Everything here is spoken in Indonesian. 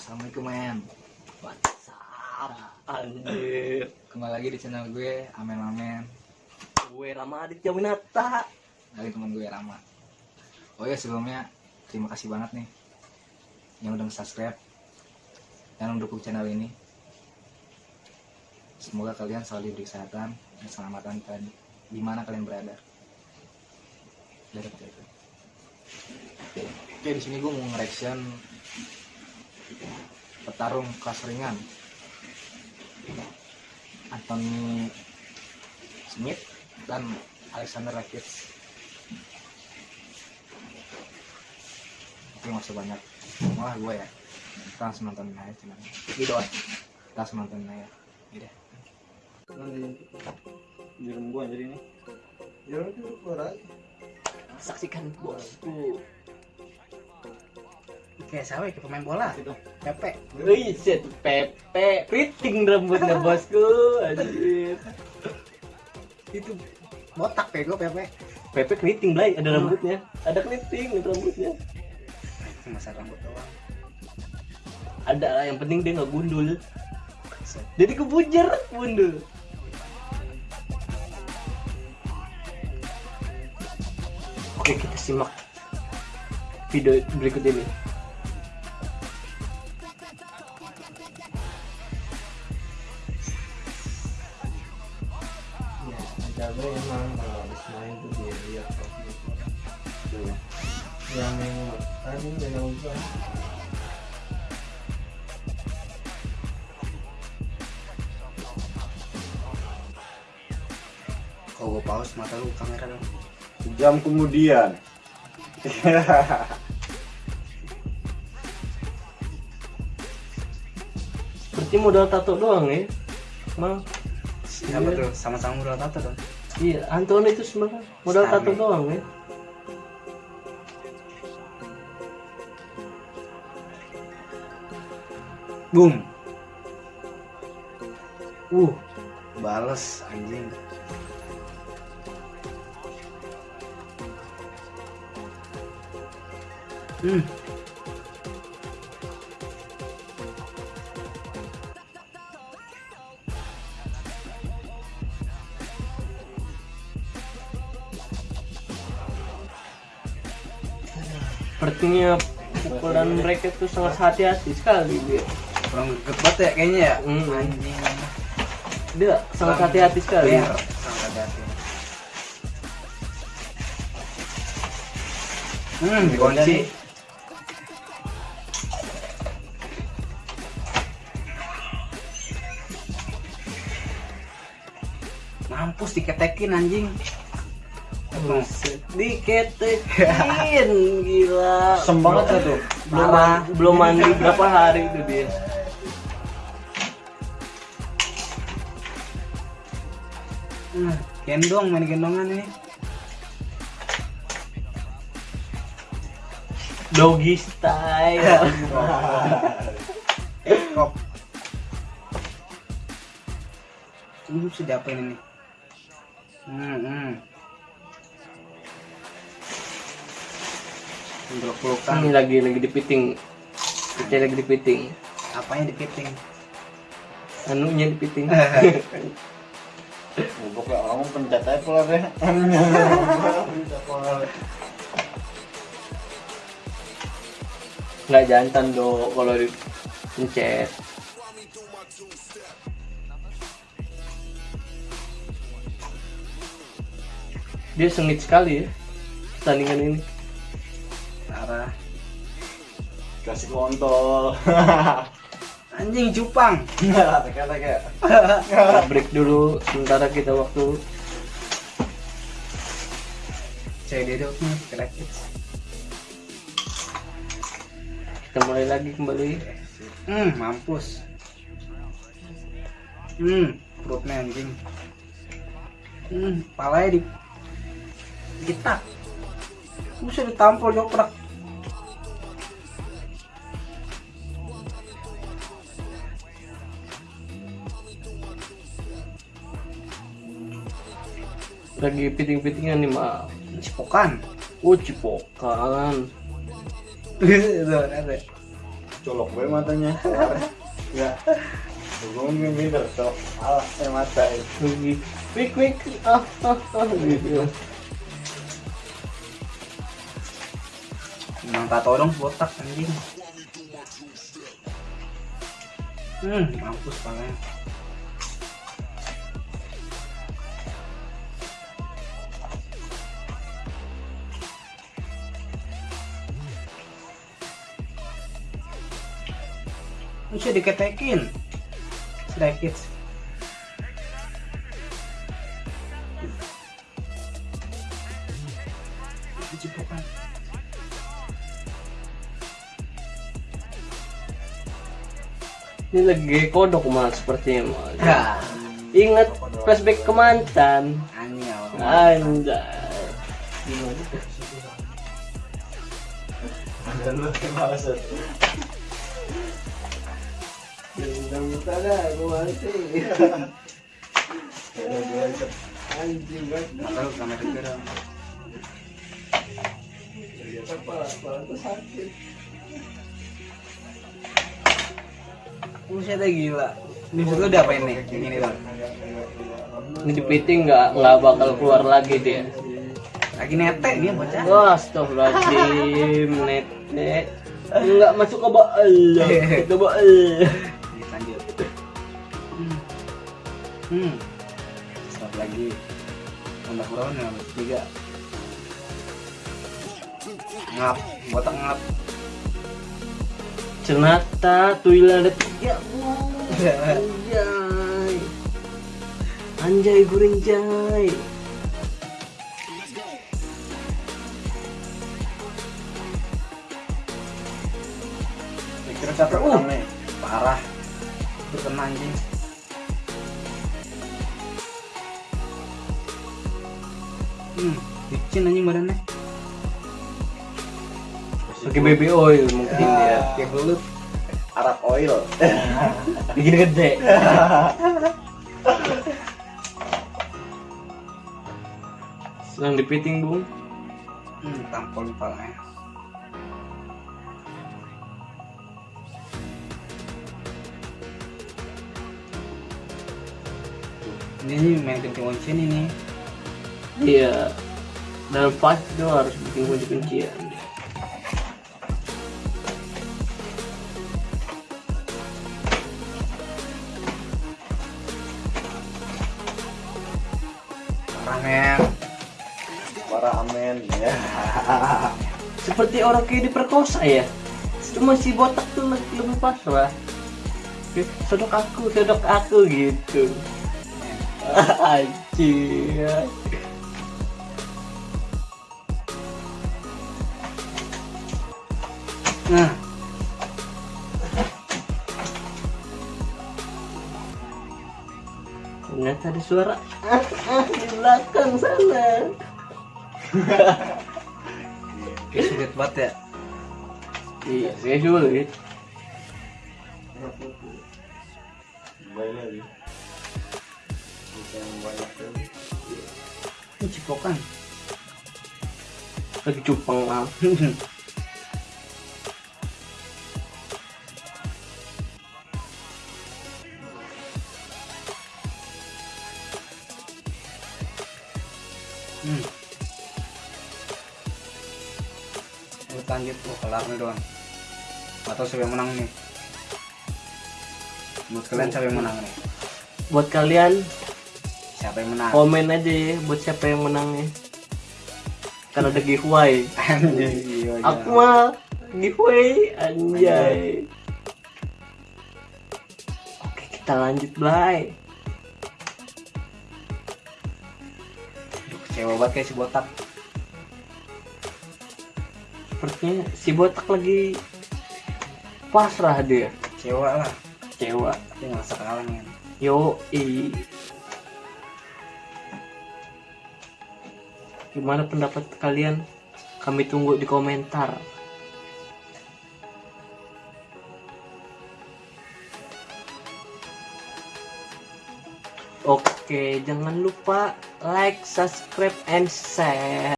Assalamualaikum men WhatsApp anjir? Kembali lagi di channel gue Amen Amen. Gue Rama Aditya Winata. Dari teman gue Rama. Oh ya sebelumnya Terima kasih banget nih Yang udah subscribe Dan mendukung channel ini. Semoga kalian selalu diberi kesehatan Dan keselamatan dan Di mana kalian berada. Dari itu. Oke di sini gue mau nge-reaction petarung kelas ringan Anthony Smith dan Alexander Rakic tapi masih banyak. Malah gue ya. Kita langsung nonton aja cuman. Gitu kita langsung nonton aja. Gitu Jarum gua jadi ini. Jarum itu keluar aja. saksikan bosku kayak siapa ya kayak pemain bola? Gitu. Pepe. Wih, set Pepe. Keriting rambutnya bosku. Anjir. Itu botak pego Pepe. Pepe keriting Blay. Ada rambutnya. Ada keriting rambutnya. Masa rambut doang. Ada lah yang penting dia nggak gundul. Jadi kebujer gundul. Oke kita simak video berikut ini Cabai emang kalau habis main tuh dia lihat Tuh. Yang tadi yang gua kalau gue pause mata lu kamera dong. Jam kemudian. seperti modal tato doang ya? Mal siapa tuh sama-sama udah tato dong iya Anton itu sebenarnya modal tato doang ya. Boom. Uh. Bales anjing. Hmm sepertinya pukulan mereka tuh sangat hati-hati sekali dia. Kurang banget ya kayaknya ya? Anjing. Dia sangat hati-hati sekali. Sangat hati-hati. Hmm dikunci mampus diketekin anjing Buset, diketekin gila Sem banget ya tuh. belum Parah. belum mandi berapa hari itu dia Hmm, gendong main gendongan ini doggy style kok ini bisa diapain ini hmm, hmm. Peluk pelukan ini lagi lagi dipiting. Kita lagi dipiting. Apanya dipiting? Anunya dipiting. Goblok ya, kamu pencet aja pelan ya. Pencet pelan. nggak jantan do kalau dipencet dia sengit sekali ya pertandingan ini parah. Kasih kontol. anjing cupang. Teka-teka. Break dulu sementara kita waktu. Nih krakit kita mulai lagi kembali. Hmm mampus. Hmm perutnya anjing. Hmm palanya di kita bisa ditampol joprak lagi piting-pitingan nih mah cipokan? Oh cipokan. Ada. colok gue matanya. Ya. Gue minder colok alah saya mata itu Lagi, wik wik, ah ah ah gitu. Emang tato dong botak anjing. Hmm, mampus palanya. Bisa diketekin sedikit. Cipokan. Ini lagi kodok mal sepertinya mal. Ya, Ingat flashback ke mantan. Anjay. lu muka dah, gue mati. Anjing banget. Mata lu kamera juga dong. Kepala, kepala gue sakit. Buset gila. Ini lu udah apain nih? Yang ini bang. Ini jepiting nggak nggak bakal keluar lagi dia. Lagi netek dia bocah. Wah, astagfirullahaladzim, nete. Nggak masuk ke baal. Ke baal. Hmm. Satu lagi. Tambah kurang ya, tiga. Ngap, botak ngap. Ternyata tuila ada tiga. Anjay. Anjay goreng Hmm, licin anjing badannya. Pakai baby oil mungkin dia. kayak belut. Arab oil Bikin gede. Sedang dipiting bung. Hmm, tampol palanya. Ini nih main kencing kunci ini nih. Iya. Dalam pas itu harus bikin kunci-kuncian. Ramen. para amen ya Seperti orang kayak diperkosa ya. Cuma si botak tuh lebih lebih pasrah. Oke, Sodok aku, sodok aku gitu. Anjir. Nah, Ternyata ada suara ah, ah, di belakang sana. kayak sulit banget ya. Iya, saya sulit. lagi Ini cipokan. Lagi cupang lah. nih doang. Atau siapa yang menang nih? Menurut kalian siapa yang menang nih? Buat kalian Siapa yang menang? komen aja ya buat siapa yang menangnya. Kan ada giveaway. Anjing, iya, iya. Aku mah giveaway anjay. Oke, kita lanjut. Aduh, kecewa banget kayak si botak. Sepertinya si botak lagi pasrah dia. Kecewa lah. Kecewa. Dia ngerasa. Yo, i. Gimana pendapat kalian? Kami tunggu di komentar. Oke, jangan lupa like, subscribe, and share.